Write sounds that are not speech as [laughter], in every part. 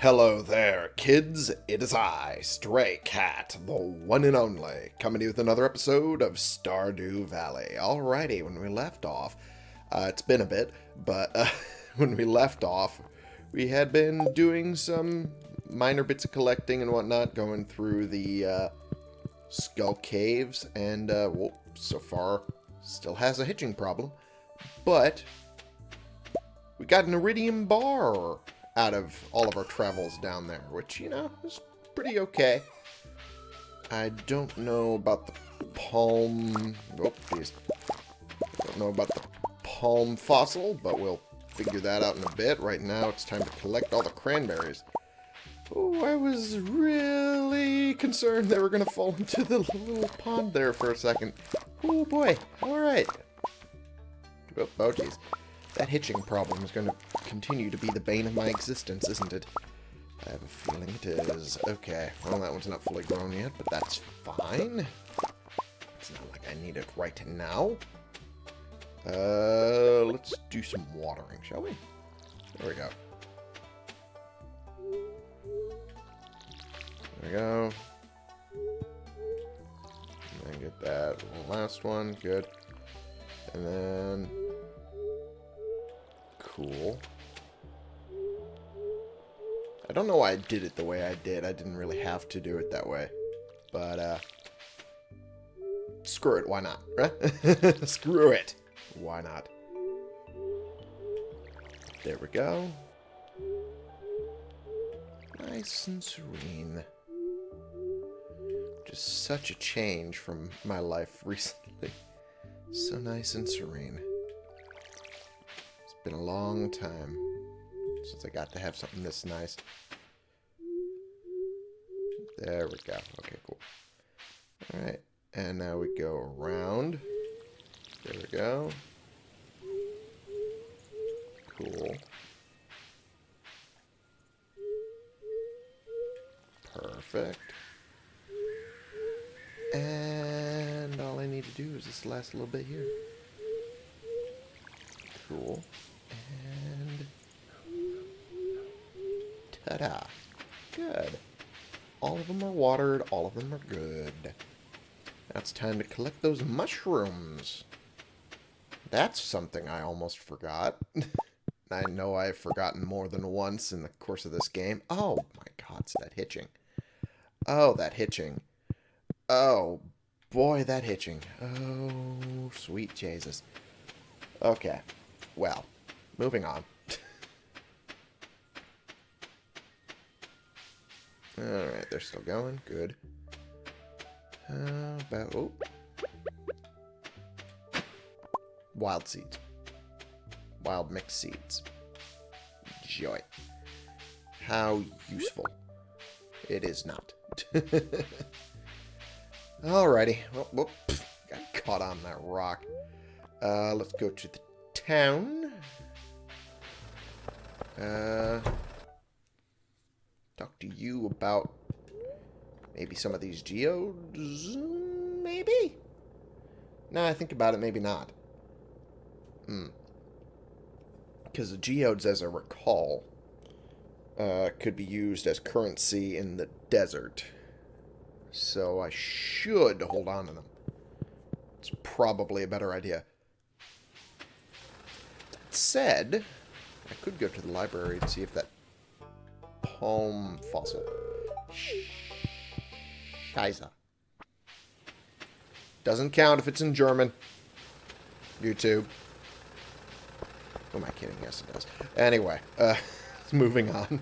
Hello there, kids. It is I, Stray Cat, the one and only, coming to you with another episode of Stardew Valley. Alrighty, when we left off, uh, it's been a bit, but uh, [laughs] when we left off, we had been doing some minor bits of collecting and whatnot, going through the uh, Skull Caves, and, uh, well, so far, still has a hitching problem, but we got an iridium bar out of all of our travels down there, which, you know, is pretty okay. I don't know about the palm... Oh, jeez. Don't know about the palm fossil, but we'll figure that out in a bit. Right now, it's time to collect all the cranberries. Oh, I was really concerned they were going to fall into the little pond there for a second. Oh, boy. All right. Oh, oh jeez. That hitching problem is going to continue to be the bane of my existence, isn't it? I have a feeling it is. Okay, well, that one's not fully grown yet, but that's fine. It's not like I need it right now. Uh, let's do some watering, shall we? There we go. There we go. And get that last one. Good. And then... Cool. I don't know why I did it the way I did. I didn't really have to do it that way. But, uh... Screw it, why not? Right? [laughs] Screw it! Why not? There we go. Nice and serene. Just such a change from my life [laughs] recently. So nice and serene. Been a long time since I got to have something this nice. There we go. Okay, cool. Alright, and now we go around. There we go. Cool. Perfect. And all I need to do is this last little bit here. Cool. And... Ta-da. Good. All of them are watered. All of them are good. Now it's time to collect those mushrooms. That's something I almost forgot. [laughs] I know I've forgotten more than once in the course of this game. Oh my god, it's that hitching. Oh, that hitching. Oh, boy, that hitching. Oh, sweet Jesus. Okay. Well, moving on. Alright, they're still going. Good. How about... Oh. Wild seeds. Wild mixed seeds. Joy. How useful. It is not. [laughs] Alrighty. Oh, whoop. Got caught on that rock. Uh, let's go to the town. Uh, talk to you about maybe some of these geodes? Maybe? Now I think about it, maybe not. Hmm. Because the geodes, as I recall, uh, could be used as currency in the desert. So I should hold on to them. It's probably a better idea. That said, I could go to the library and see if that palm fossil. Scheiße. Doesn't count if it's in German. YouTube. Who am I kidding? Yes, it does. Anyway, uh, [laughs] moving on.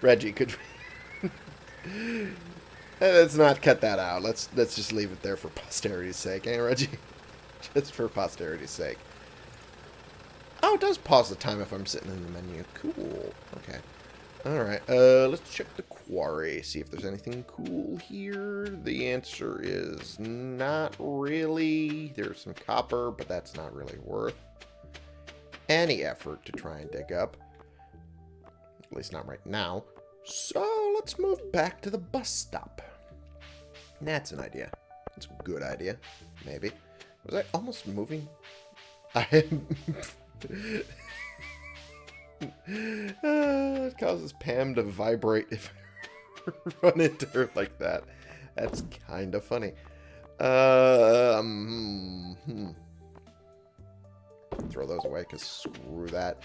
Reggie, could we... [laughs] let's not cut that out. Let's let's just leave it there for posterity's sake, eh, Reggie? [laughs] just for posterity's sake. Oh, it does pause the time if I'm sitting in the menu. Cool. Okay. Alright, uh, let's check the quarry, see if there's anything cool here. The answer is not really. There's some copper, but that's not really worth any effort to try and dig up. At least not right now. So, let's move back to the bus stop. That's an idea. That's a good idea. Maybe. Was I almost moving? [laughs] I am... Uh, it causes Pam to vibrate if I [laughs] run into her like that. That's kind of funny. Um, hmm. Throw those away, because screw that.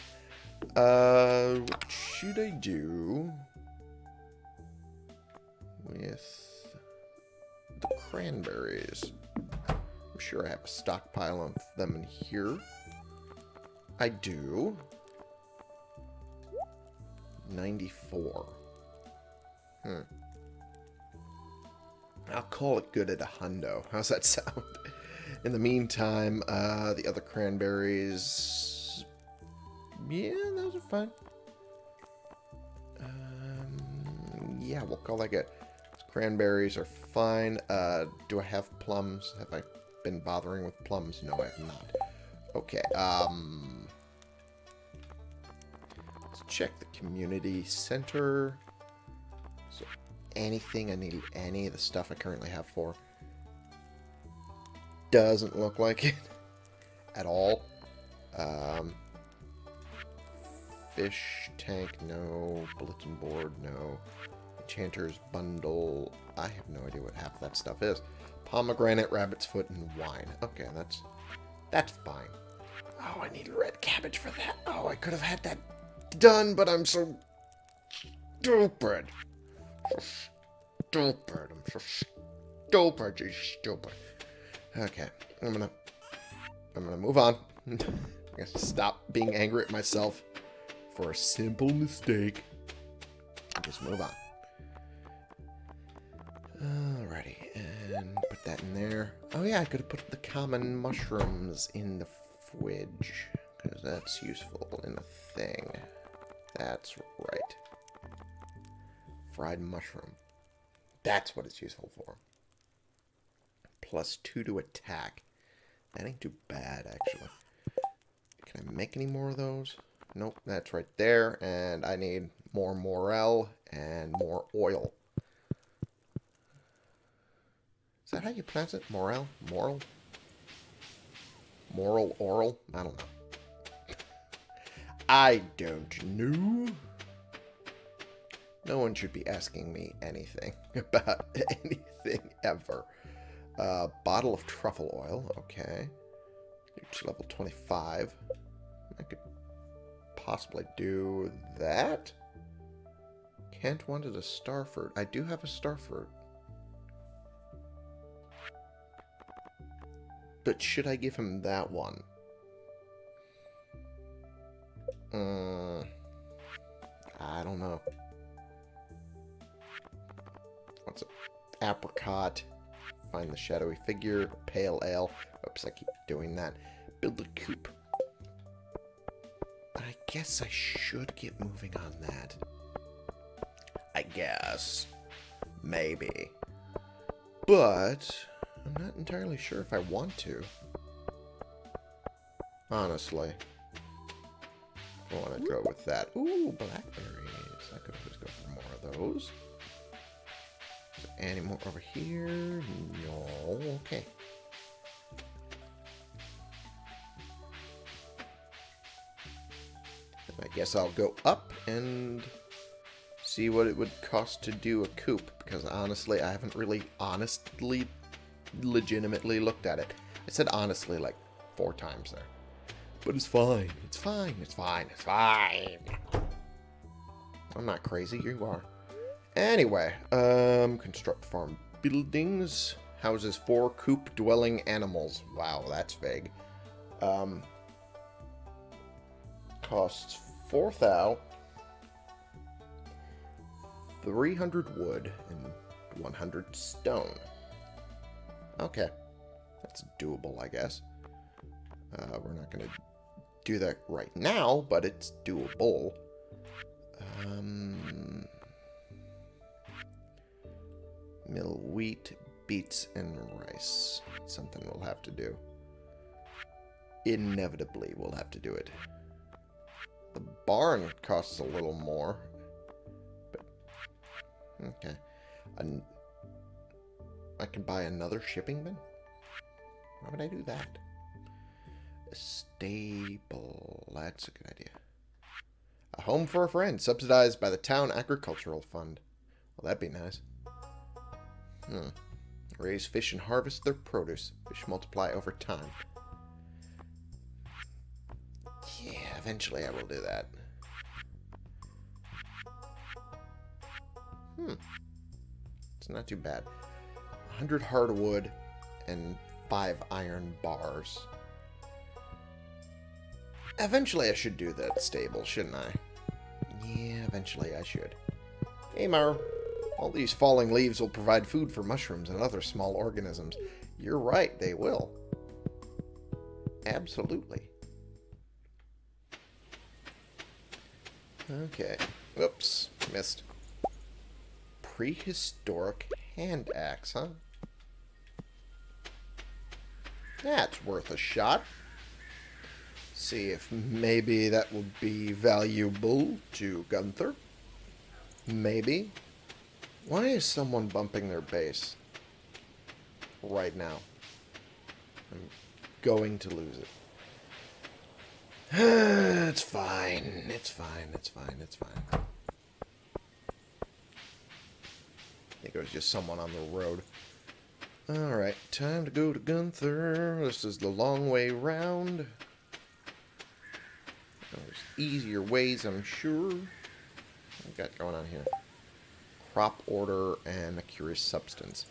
Uh, what should I do with the cranberries? I'm sure I have a stockpile of them in here. I do. 94. Hmm. I'll call it good at a hundo. How's that [laughs] sound? In the meantime, uh, the other cranberries... Yeah, those are fine. Um, yeah, we'll call that good. Cranberries are fine. Uh, do I have plums? Have I been bothering with plums? No, I have not. Okay, um... Check the community center. So, anything I need any of the stuff I currently have for. Doesn't look like it at all. Um, fish tank, no. Bulletin board, no. Enchanter's bundle. I have no idea what half that stuff is. Pomegranate, rabbit's foot, and wine. Okay, that's that's fine. Oh, I need red cabbage for that. Oh, I could have had that done, but I'm so stupid. So stupid. I'm so stupid. You stupid. Okay, I'm gonna I'm gonna move on. [laughs] I guess stop being angry at myself for a simple mistake. Just move on. Alrighty, and put that in there. Oh yeah, I could have put the common mushrooms in the fridge, because that's useful in a thing. That's right. Fried mushroom. That's what it's useful for. Plus two to attack. That ain't too bad, actually. Can I make any more of those? Nope, that's right there. And I need more morel and more oil. Is that how you pronounce it? Morel? Moral? Moral oral? I don't know. I don't know. No one should be asking me anything [laughs] about anything ever. Uh, bottle of truffle oil. Okay. Reach level 25. I could possibly do that. Kent wanted a starfruit. I do have a starfruit. But should I give him that one? Uh, I don't know. What's it? Apricot. Find the shadowy figure. Pale ale. Oops, I keep doing that. Build a coop. I guess I should get moving on that. I guess. Maybe. But... I'm not entirely sure if I want to. Honestly. Want to go with that. Ooh, blackberries. I could always go for more of those. Any more over here? No. Okay. I guess I'll go up and see what it would cost to do a coop, because honestly, I haven't really honestly legitimately looked at it. I said honestly like four times there. But it's fine. It's fine. It's fine. It's fine. I'm not crazy. You are. Anyway, um, construct farm buildings. Houses four coop dwelling animals. Wow, that's vague. Um, costs four thou, 300 wood, and 100 stone. Okay. That's doable, I guess. Uh, we're not going to do that right now, but it's doable. Um, mill wheat, beets, and rice. Something we'll have to do. Inevitably, we'll have to do it. The barn costs a little more. But, okay. An I can buy another shipping bin? Why would I do that? Stable. That's a good idea. A home for a friend, subsidized by the town agricultural fund. Well, that'd be nice. Hmm. Raise fish and harvest their produce. Fish multiply over time. Yeah, eventually I will do that. Hmm. It's not too bad. 100 hardwood and 5 iron bars. Eventually I should do that stable, shouldn't I? Yeah, eventually I should. Hey, Mar. All these falling leaves will provide food for mushrooms and other small organisms. You're right, they will. Absolutely. Okay. Whoops. Missed. Prehistoric hand axe, huh? That's worth a shot. See if maybe that will be valuable to Gunther. Maybe. Why is someone bumping their base right now? I'm going to lose it. [sighs] it's fine. It's fine. It's fine. It's fine. I think it was just someone on the road. Alright, time to go to Gunther. This is the long way round. There's easier ways, I'm sure. What we got going on here? Crop order and a curious substance.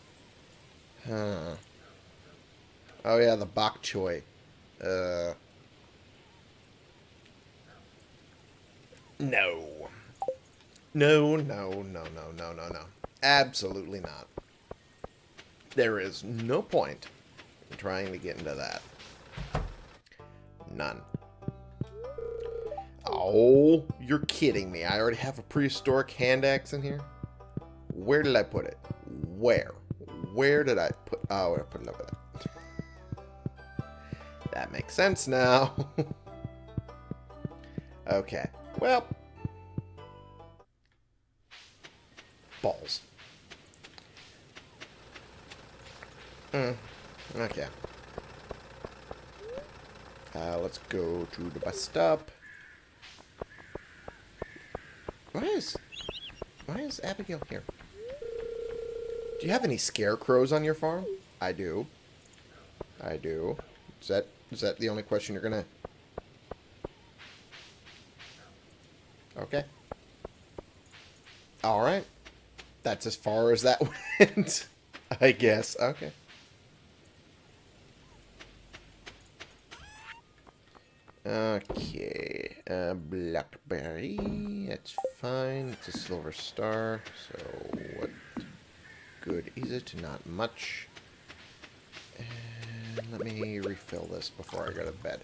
Huh. Oh yeah, the bok choy. Uh. No. No, no, no, no, no, no, no. Absolutely not. There is no point in trying to get into that. None. Oh, you're kidding me. I already have a prehistoric hand axe in here. Where did I put it? Where? Where did I put... Oh, I put it over there. that makes sense now. [laughs] okay. Well. Balls. Hmm. Okay. Uh, let's go to the bus stop. Why is... Why is Abigail here? Do you have any scarecrows on your farm? I do. I do. Is that is that the only question you're gonna... Okay. Alright. That's as far as that [laughs] went. I guess. Okay. Okay, uh, blackberry, it's a silver star, so what good is it? Not much. And let me refill this before I go to bed.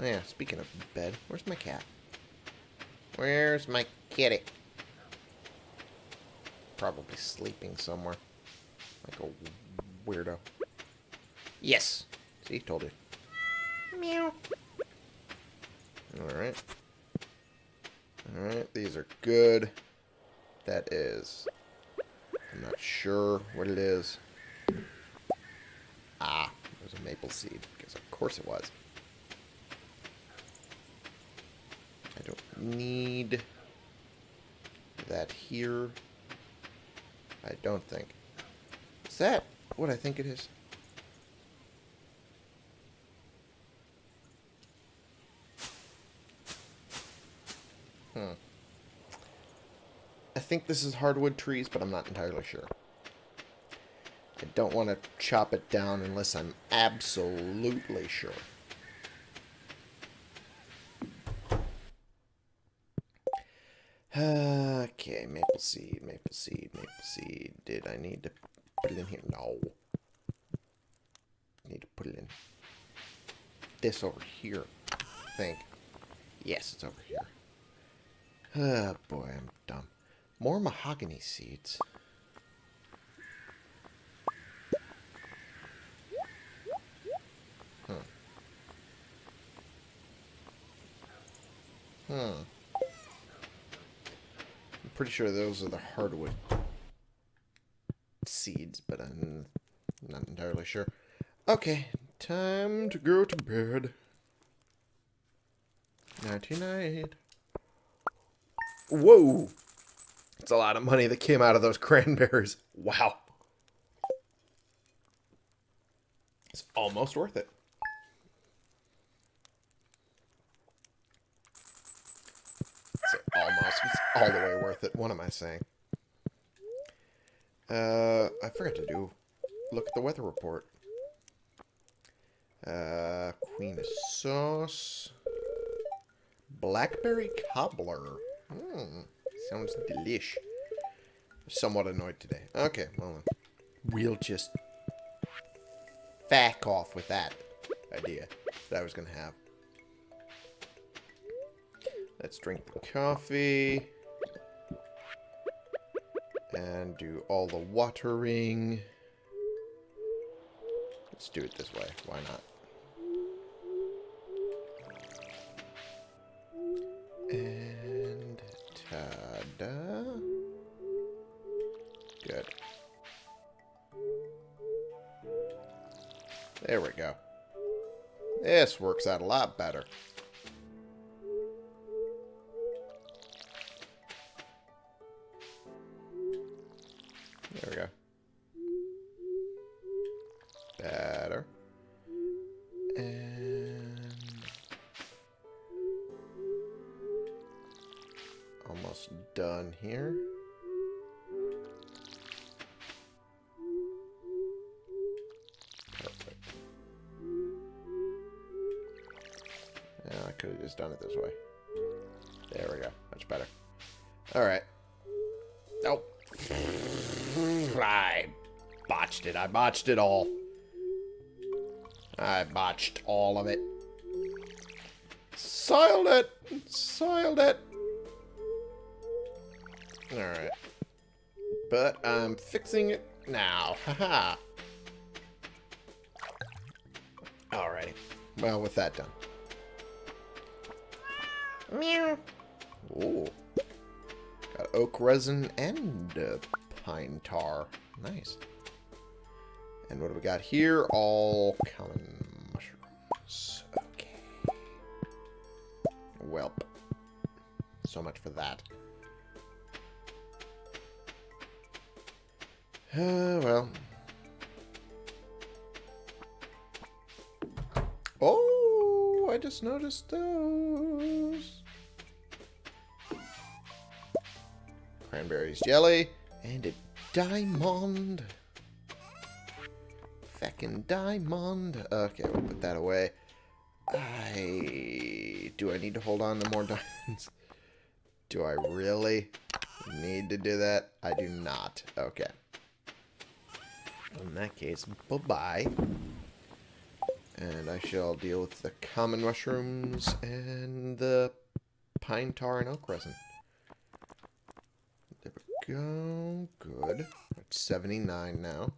Oh yeah, speaking of bed, where's my cat? Where's my kitty? Probably sleeping somewhere. Like a weirdo. Yes! See, told you. Meow. Alright. Alright, these are good. That is... I'm not sure what it is. Ah, there's a maple seed. Because of course it was. I don't need that here. I don't think. Is that what I think it is? Hmm. I think this is hardwood trees, but I'm not entirely sure. I don't want to chop it down unless I'm absolutely sure. Okay, maple seed, maple seed, maple seed. Did I need to put it in here? No. I Need to put it in this over here, I think. Yes, it's over here. Oh boy, I'm dumb. More mahogany seeds. Hmm. Hmm. I'm pretty sure those are the hardwood seeds, but I'm not entirely sure. Okay, time to go to bed. Nighty night. Whoa! It's a lot of money that came out of those [laughs] cranberries. Wow. It's almost worth it. It's almost. It's all the way worth it. What am I saying? Uh, I forgot to do. Look at the weather report. Uh, queen of sauce. Blackberry cobbler. Hmm. Sounds delish. Somewhat annoyed today. Okay, well, we'll just back off with that idea that I was going to have. Let's drink the coffee. And do all the watering. Let's do it this way. Why not? This works out a lot better. There we go. Botched it. All. I botched all of it. Soiled it! Soiled it! Alright. But I'm fixing it now. Haha. Alrighty. Well, with that done. Meow. Ooh. Got oak resin and uh, pine tar. Nice. And what do we got here? All common mushrooms. Okay. Welp. So much for that. Uh, well. Oh, I just noticed those. Cranberries jelly and a diamond. Feckin' diamond. Okay, we'll put that away. I... Do I need to hold on to more [laughs] diamonds? Do I really need to do that? I do not. Okay. In that case, bye-bye. And I shall deal with the common mushrooms and the pine tar and oak resin. There we go. Good. It's 79 now.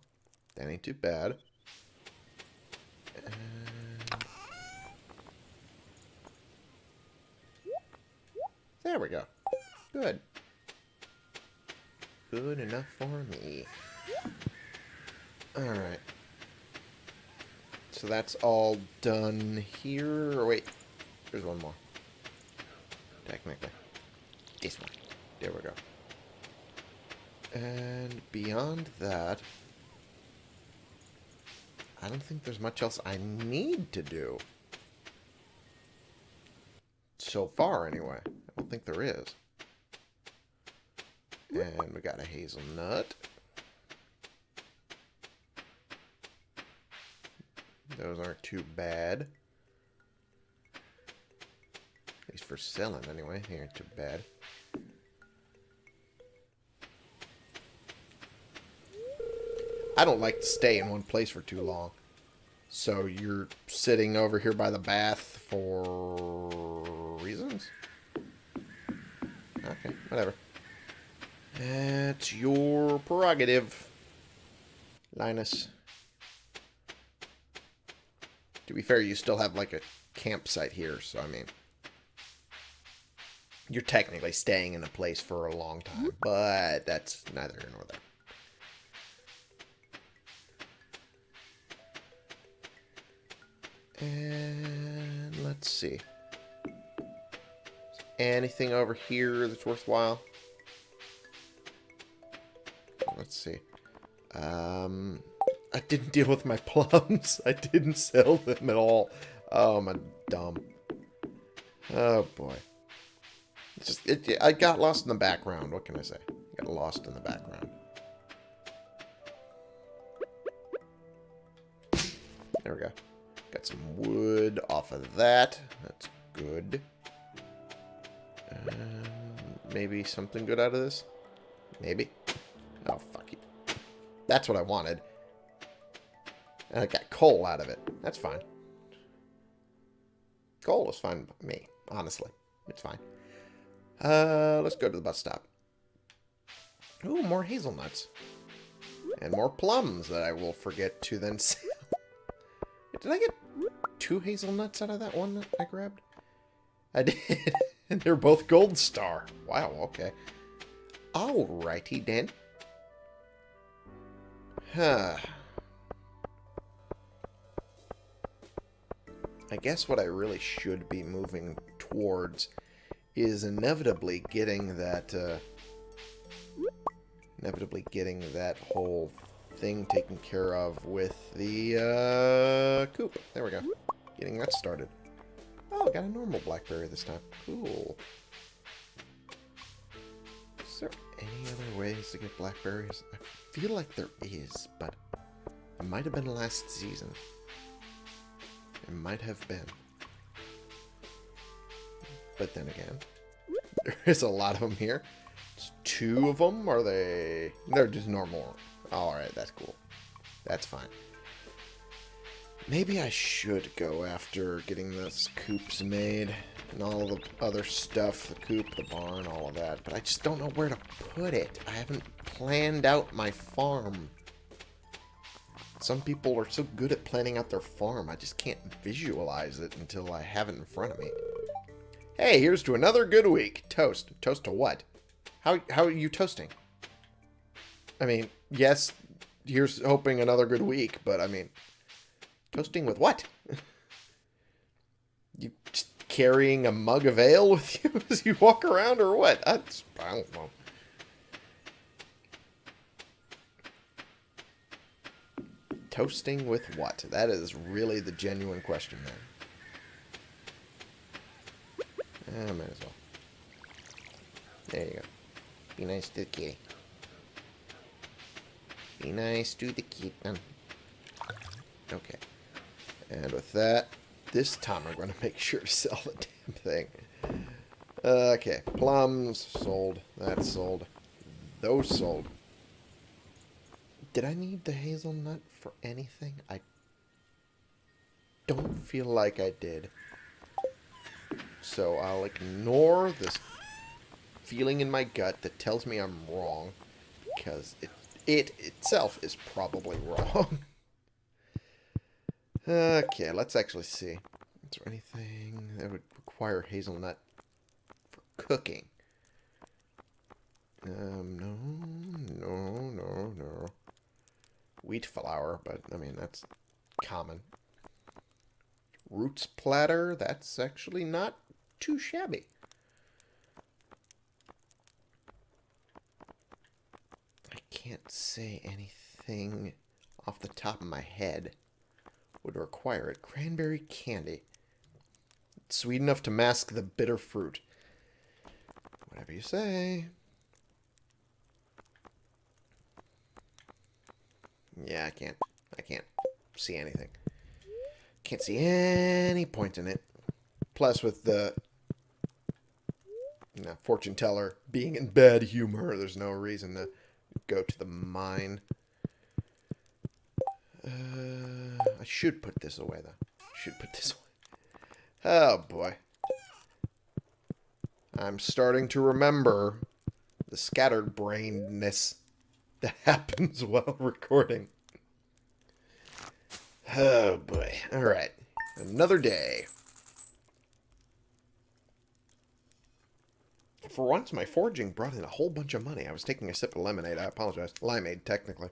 That ain't too bad. And... There we go. Good. Good enough for me. Alright. So that's all done here. Or wait, there's one more. Technically. This one. There we go. And beyond that, I don't think there's much else I need to do. So far, anyway. I don't think there is. And we got a hazelnut. Those aren't too bad. At least for selling, anyway. They aren't too bad. I don't like to stay in one place for too long. So you're sitting over here by the bath for reasons? Okay, whatever. That's your prerogative, Linus. To be fair, you still have like a campsite here, so I mean... You're technically staying in a place for a long time, but that's neither here nor there. And let's see. anything over here that's worthwhile? Let's see. Um, I didn't deal with my [laughs] plums. I didn't sell them at all. Oh, I'm dumb. Oh, boy. It's just, it, I got lost in the background. What can I say? I Got lost in the background. There we go. Got some wood off of that. That's good. Uh, maybe something good out of this? Maybe. Oh, fuck you. That's what I wanted. And I got coal out of it. That's fine. Coal is fine by me, honestly. It's fine. Uh, let's go to the bus stop. Ooh, more hazelnuts. And more plums that I will forget to then [laughs] sell. Did I get two hazelnuts out of that one that I grabbed? I did. [laughs] and they're both gold star. Wow, okay. Alrighty then. Huh. I guess what I really should be moving towards is inevitably getting that, uh, inevitably getting that whole thing taken care of with the, uh, coop. There we go. Getting that started. Oh, got a normal blackberry this time. Cool. Is there any other ways to get blackberries? I feel like there is, but it might have been last season. It might have been. But then again, [laughs] there is a lot of them here. It's two of them. Are they? They're just normal. Alright, that's cool. That's fine. Maybe I should go after getting those coops made and all the other stuff, the coop, the barn, all of that. But I just don't know where to put it. I haven't planned out my farm. Some people are so good at planning out their farm, I just can't visualize it until I have it in front of me. Hey, here's to another good week. Toast. Toast to what? How, how are you toasting? I mean, yes, here's hoping another good week, but I mean, toasting with what? [laughs] you carrying a mug of ale with you [laughs] as you walk around, or what? That's, I don't know. Toasting with what? That is really the genuine question there. Ah, I might as well. There you go. Be nice to the kitty. Be nice to the kitten. Okay. And with that, this time I'm going [laughs] to make sure to sell the damn thing. Okay. Plums sold. That's sold. Those sold. Did I need the hazelnut for anything? I don't feel like I did. So I'll ignore this feeling in my gut that tells me I'm wrong. Because it, it itself is probably wrong. [laughs] okay, let's actually see. Is there anything that would require hazelnut for cooking? Um, no, no, no, no wheat flour, but I mean, that's common. Roots platter, that's actually not too shabby. I can't say anything off the top of my head would require it. Cranberry candy. It's sweet enough to mask the bitter fruit. Whatever you say. Yeah, I can't. I can't see anything. Can't see any point in it. Plus, with the you know, fortune teller being in bad humor, there's no reason to go to the mine. Uh, I should put this away, though. Should put this away. Oh, boy. I'm starting to remember the scattered brainedness that [laughs] happens while recording. Oh boy. Alright. Another day. For once, my foraging brought in a whole bunch of money. I was taking a sip of lemonade. I apologize. Limeade, technically.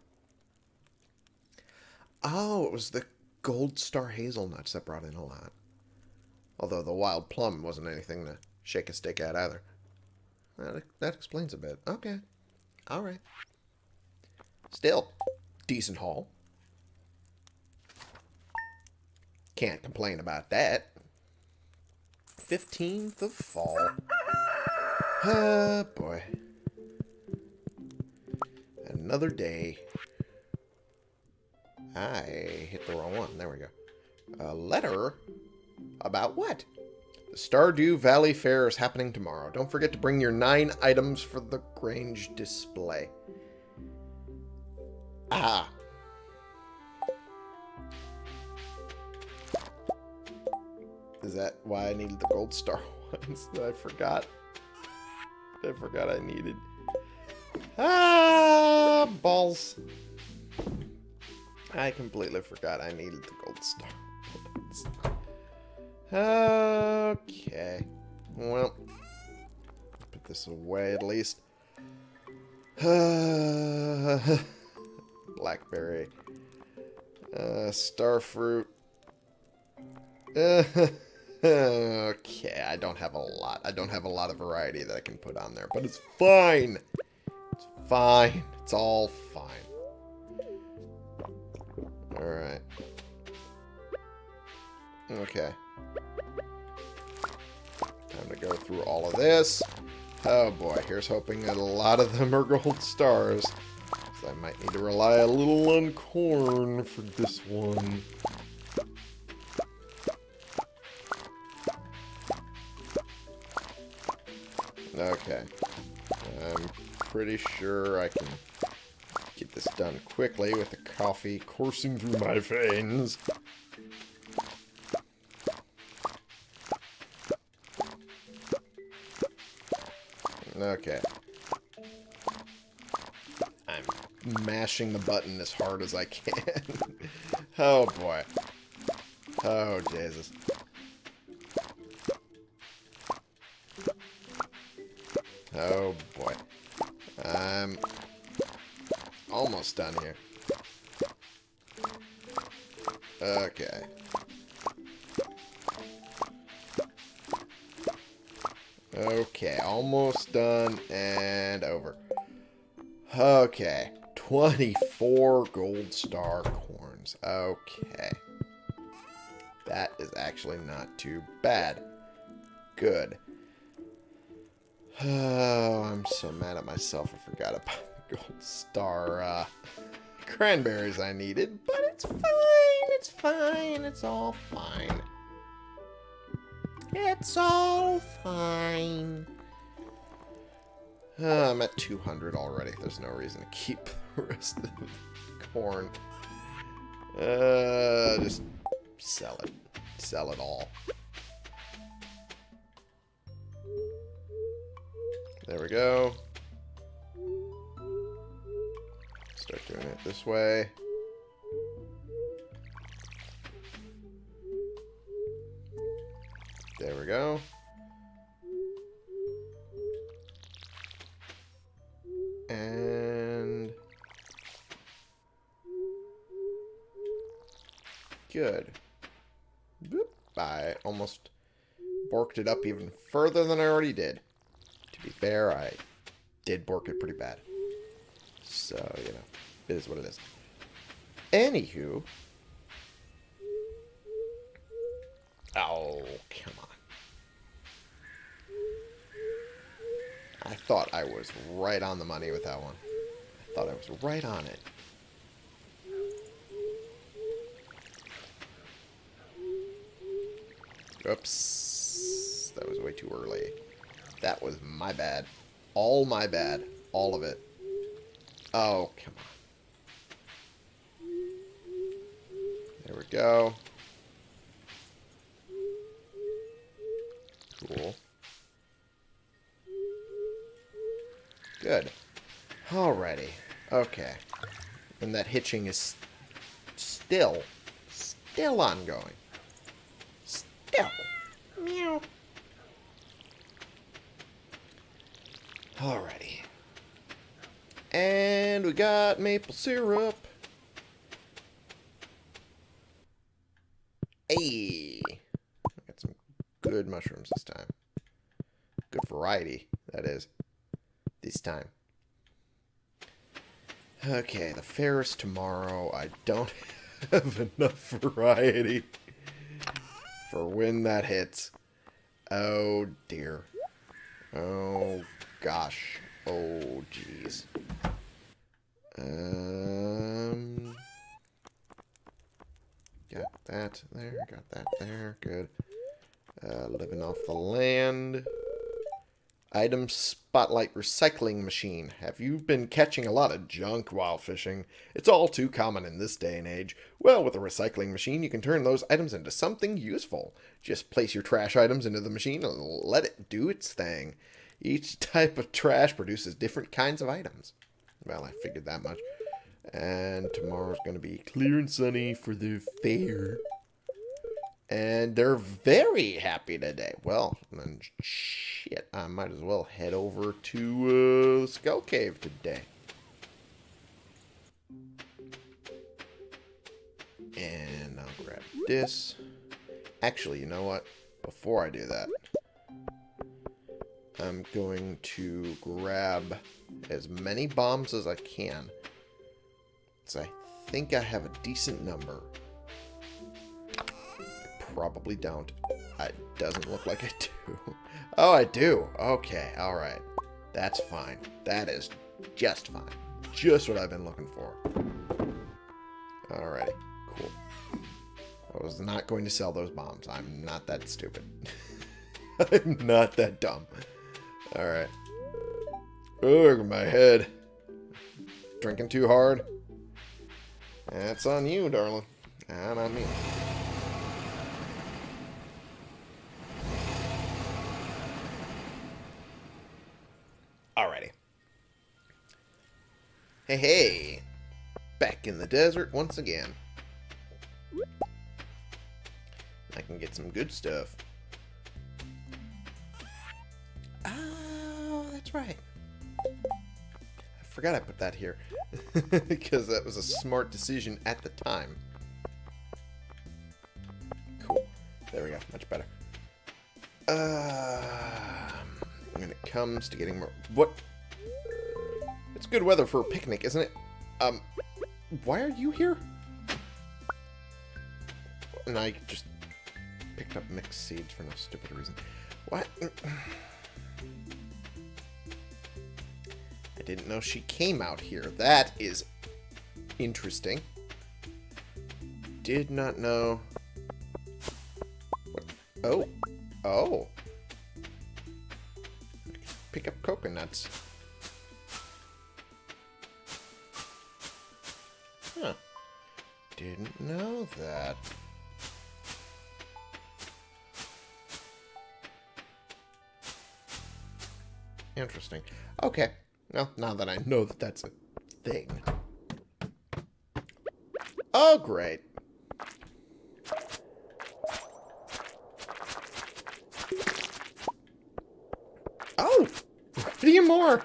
Oh, it was the gold star hazelnuts that brought in a lot. Although the wild plum wasn't anything to shake a stick at either. That, that explains a bit. Okay. Alright. Still, decent haul. Can't complain about that. 15th of fall. Ah, boy. Another day. I hit the wrong one. There we go. A letter? About what? The Stardew Valley Fair is happening tomorrow. Don't forget to bring your nine items for the Grange display. Ah. Is that why I needed the gold star [laughs] ones that I forgot? I forgot I needed. Ah, balls. I completely forgot I needed the gold star. Okay. Well, put this away at least. [sighs] Blackberry. Uh, starfruit. [laughs] [laughs] okay, I don't have a lot. I don't have a lot of variety that I can put on there, but it's fine. It's fine. It's all fine. Alright. Okay. Time to go through all of this. Oh boy, here's hoping that a lot of them are gold stars. So I might need to rely a little on corn for this one. Pretty sure I can get this done quickly with the coffee coursing through my veins. Okay. I'm mashing the button as hard as I can. [laughs] oh boy. Oh Jesus. Oh boy. I'm almost done here. Okay. Okay, almost done and over. Okay, 24 gold star corns. Okay. That is actually not too bad. Good. [sighs] Oh, I'm so mad at myself. I forgot about the gold star uh, cranberries I needed. But it's fine. It's fine. It's all fine. It's all fine. Uh, I'm at 200 already. There's no reason to keep [laughs] the rest of the corn. Uh, just sell it. Sell it all. There we go. Doing it this way. There we go. And... Good. Boop. I almost borked it up even further than I already did. To be fair, I did bork it pretty bad. It is what it is. Anywho. Oh, come on. I thought I was right on the money with that one. I thought I was right on it. Oops. That was way too early. That was my bad. All my bad. All of it. Oh, come on. There we go. Cool. Good. Alrighty. Okay. And that hitching is still, still ongoing. Still. Meow. Alrighty. And we got maple syrup. Hey. Got some good mushrooms this time. Good variety, that is. This time. Okay, the fair is tomorrow. I don't [laughs] have enough variety for when that hits. Oh, dear. Oh, gosh. Oh, jeez. Um, got that there, got that there, good. Uh, living off the land. Item Spotlight Recycling Machine. Have you been catching a lot of junk while fishing? It's all too common in this day and age. Well, with a recycling machine, you can turn those items into something useful. Just place your trash items into the machine and let it do its thing. Each [laughs] type of trash produces different kinds of items. Well, I figured that much. And tomorrow's going to be clear and sunny for the fair. And they're very happy today. Well, then shit, I might as well head over to uh, Skull Cave today. And I'll grab this. Actually, you know what? Before I do that, I'm going to grab as many bombs as I can. So I think I have a decent number. I probably don't. It doesn't look like I do. [laughs] Oh, I do. Okay, alright. That's fine. That is just fine. Just what I've been looking for. Alrighty, cool. I was not going to sell those bombs. I'm not that stupid. [laughs] I'm not that dumb. Alright. Ugh, my head. Drinking too hard? That's on you, darling. Not on me. Alrighty. Hey, hey. Back in the desert once again. I can get some good stuff. Oh, that's right. Forgot I put that here. [laughs] because that was a smart decision at the time. Cool. There we go. Much better. Uh, when it comes to getting more... What? It's good weather for a picnic, isn't it? Um, why are you here? And I just picked up mixed seeds for no stupid reason. What? Didn't know she came out here. That is interesting. Did not know. What? Oh. Oh. Pick up coconuts. Huh. Didn't know that. Interesting. Okay. Well, now that I know that that's a thing. Oh, great. Oh! Iridium ore!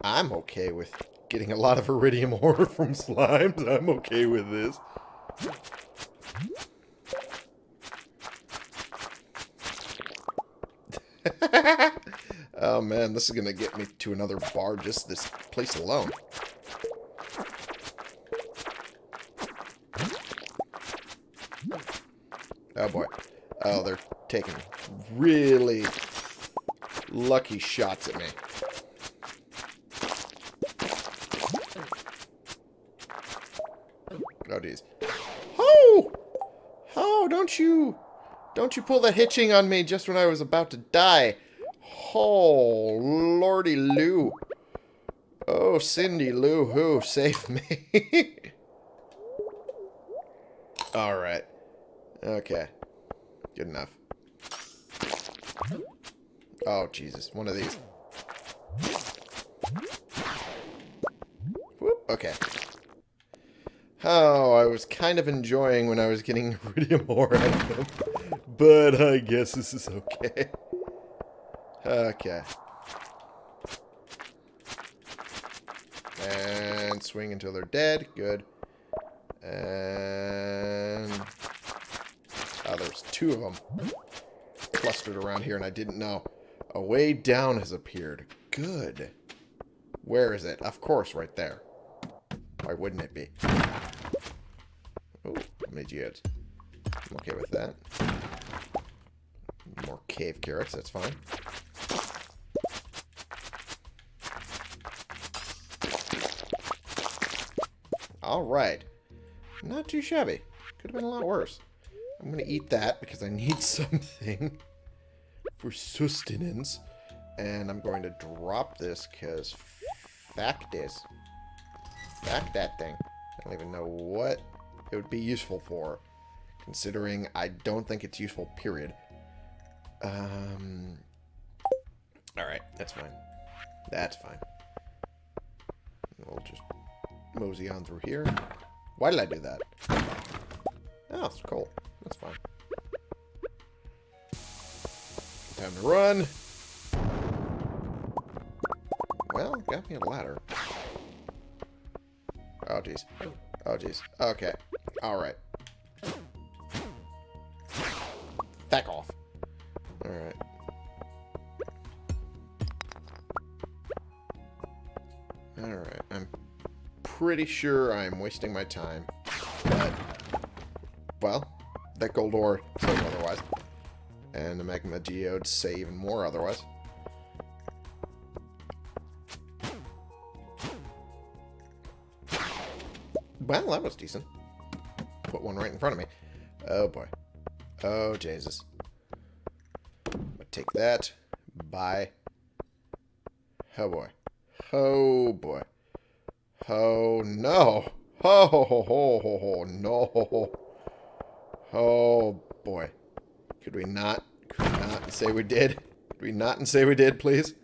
I'm okay with getting a lot of iridium ore [laughs] from slimes. I'm okay with this. [laughs] oh man, this is gonna get me to another bar just this place alone. Oh boy. Oh, they're taking really lucky shots at me. Oh, geez. Oh! Oh, don't you... Don't you pull the hitching on me just when I was about to die. Oh, lordy Lou. Oh, Cindy Lou Who, save me. [laughs] Alright. Okay. Good enough. Oh, Jesus. One of these. Whoop. Okay. Oh, I was kind of enjoying when I was getting [laughs] iridium ore out of them. But I guess this is okay. Okay. And swing until they're dead. Good. And... Oh, there's two of them. clustered around here and I didn't know. A way down has appeared. Good. Where is it? Of course, right there. Why wouldn't it be? Oh, many geodes? I'm okay with that. More cave carrots, that's fine. Alright. Not too shabby. Could have been a lot worse. I'm going to eat that because I need [laughs] something for sustenance. And I'm going to drop this because fact is, fact that thing. I don't even know what it would be useful for, considering I don't think it's useful, period. Um, Alright, that's fine. That's fine. We'll just mosey on through here. Why did I do that? Oh, it's cool. That's fine. Time to run. Well, got me a ladder. Oh, jeez. Oh, jeez. Okay. Alright. Back pretty sure I'm wasting my time. But, well, that gold ore says otherwise. And the magma geodes say even more otherwise. Well, that was decent. Put one right in front of me. Oh, boy. Oh, Jesus. But take that. Bye. Oh, boy. Oh, boy. Oh, no. Oh, ho, ho, ho, ho, ho, no. Oh, boy. Could we not, could we not say we did? Could we not and say we did, please?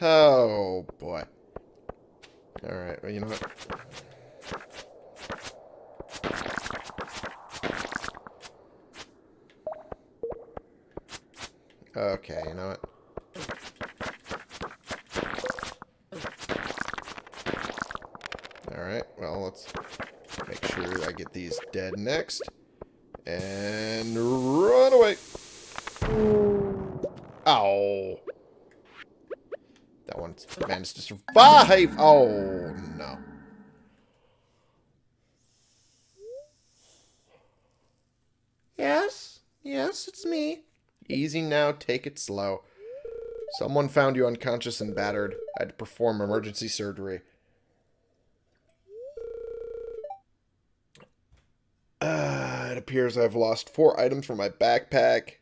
Oh, boy. Alright, well, you know what? Okay, you know what? Alright, well, let's make sure I get these dead next. And run away! Ow! That one's managed to survive! Oh, no. Yes? Yes, it's me. Easy now, take it slow. Someone found you unconscious and battered. I had to perform emergency surgery. Uh, it appears I've lost four items from my backpack.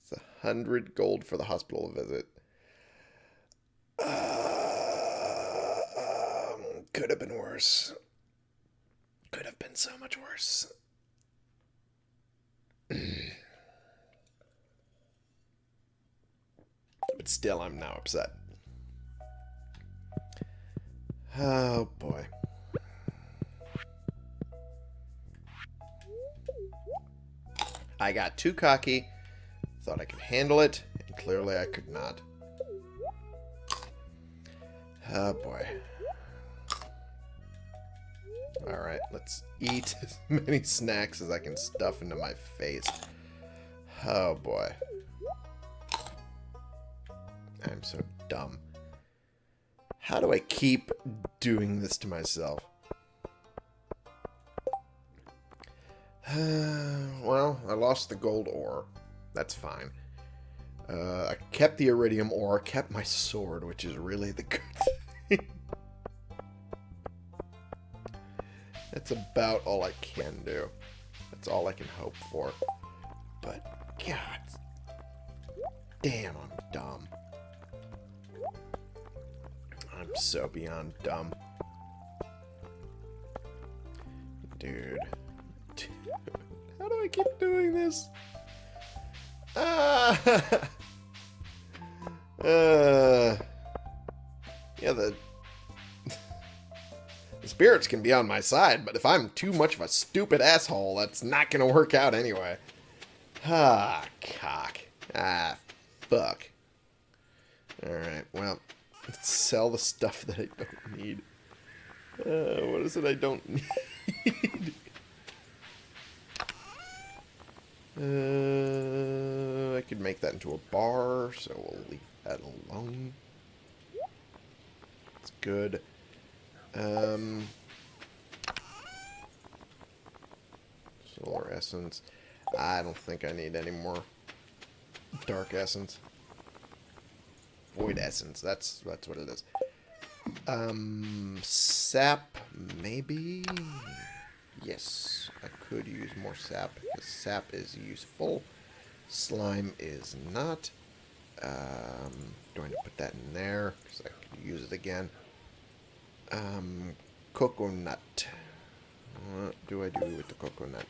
It's a hundred gold for the hospital visit. Uh, um, could have been worse. Could have been so much worse. [clears throat] but still, I'm now upset. Oh, boy. I got too cocky, thought I could handle it, and clearly I could not. Oh, boy. Alright, let's eat as [laughs] many snacks as I can stuff into my face. Oh, boy. I'm so dumb. How do I keep doing this to myself? [sighs] well, I lost the gold ore. That's fine. Uh, I kept the iridium ore, I kept my sword, which is really the good [laughs] thing. That's about all I can do. That's all I can hope for. But, God, damn, I'm dumb. I'm so beyond dumb. Dude. Do I keep doing this? Ah! [laughs] uh, yeah, the, the spirits can be on my side, but if I'm too much of a stupid asshole, that's not going to work out anyway. Ah, cock. Ah, fuck. Alright, well, let's sell the stuff that I don't need. Uh, what is it I don't [laughs] need? Uh, I could make that into a bar, so we'll leave that alone. It's good. Um, solar essence. I don't think I need any more dark essence. Void essence. That's that's what it is. Um, sap, maybe? Yes, I could use more sap, because sap is useful. Slime is not. Um, going to put that in there, because I could use it again. Um, coconut. What do I do with the coconut?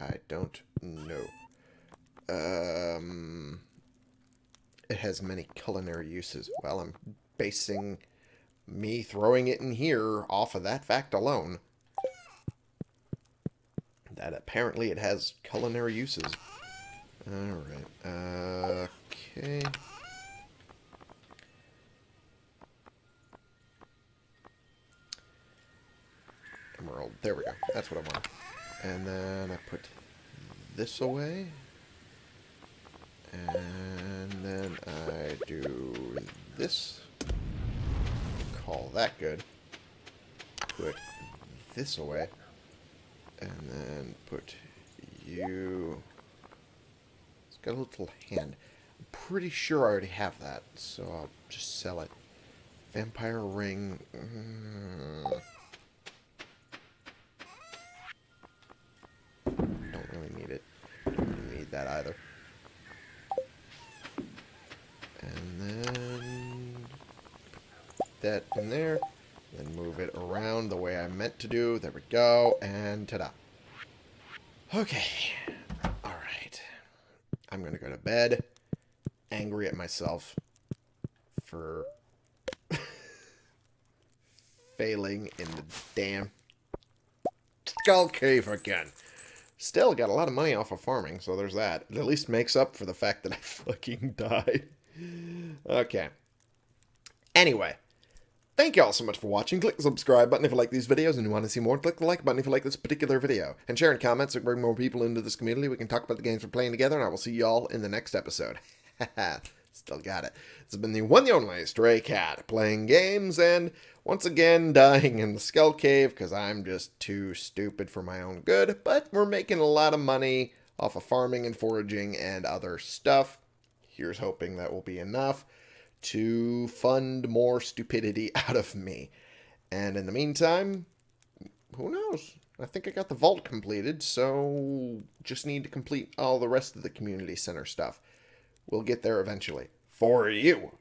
I don't know. Um, it has many culinary uses. Well, I'm basing me throwing it in here off of that fact alone. That apparently it has culinary uses. Alright. Uh, okay. Emerald. There we go. That's what I want. And then I put this away. And then I do this. Call that good. Put this away. And then put you... It's got a little hand. I'm pretty sure I already have that, so I'll just sell it. Vampire ring... Mm. Don't really need it. Don't really need that either. And then put that in there. Then move it around the way I meant to do. There we go. And ta-da. Okay. Alright. I'm going to go to bed. Angry at myself for [laughs] failing in the damn skull cave again. Still got a lot of money off of farming, so there's that. It at least makes up for the fact that I [laughs] fucking died. Okay. Anyway. Thank you all so much for watching. Click the subscribe button if you like these videos and you want to see more. Click the like button if you like this particular video. And share in comments to bring more people into this community. We can talk about the games we're playing together, and I will see you all in the next episode. [laughs] Still got it. This has been the one and only Stray Cat, playing games and once again dying in the Skull Cave because I'm just too stupid for my own good. But we're making a lot of money off of farming and foraging and other stuff. Here's hoping that will be enough to fund more stupidity [laughs] out of me. And in the meantime, who knows? I think I got the vault completed, so just need to complete all the rest of the community center stuff. We'll get there eventually. For you.